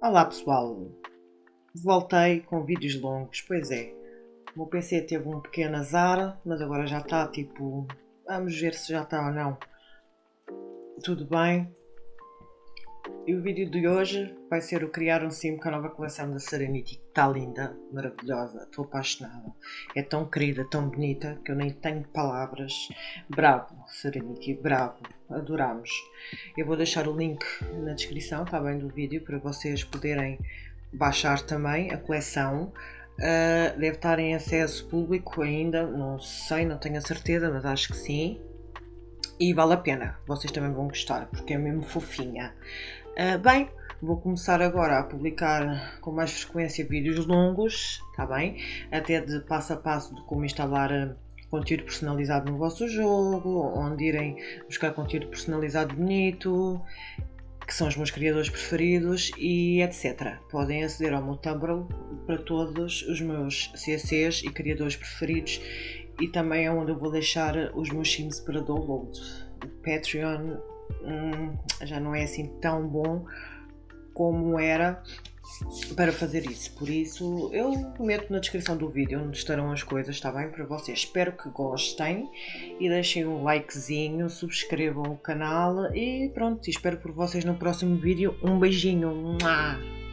Olá pessoal, voltei com vídeos longos, pois é, o meu PC teve um pequeno azar, mas agora já está tipo, vamos ver se já está ou não, tudo bem. E o vídeo de hoje vai ser o criar um sim com a nova coleção da Serenity, que está linda, maravilhosa, estou apaixonada, é tão querida, tão bonita, que eu nem tenho palavras, bravo Serenity, bravo, adoramos. Eu vou deixar o link na descrição, está bem, do vídeo, para vocês poderem baixar também a coleção. Uh, deve estar em acesso público ainda, não sei, não tenho a certeza, mas acho que sim. E vale a pena, vocês também vão gostar, porque é mesmo fofinha. Uh, bem, vou começar agora a publicar com mais frequência vídeos longos, está bem? Até de passo a passo de como instalar ah, conteúdo personalizado no vosso jogo, onde irem buscar conteúdo personalizado bonito, que são os meus criadores preferidos e etc. Podem aceder ao meu Tumblr para todos os meus CCs e criadores preferidos e também é onde eu vou deixar os meus sims para download. O Patreon hum, já não é assim tão bom como era para fazer isso. Por isso, eu meto na descrição do vídeo onde estarão as coisas, está bem? Para vocês. Espero que gostem e deixem um likezinho, subscrevam o canal e pronto. Espero por vocês no próximo vídeo. Um beijinho. Mua!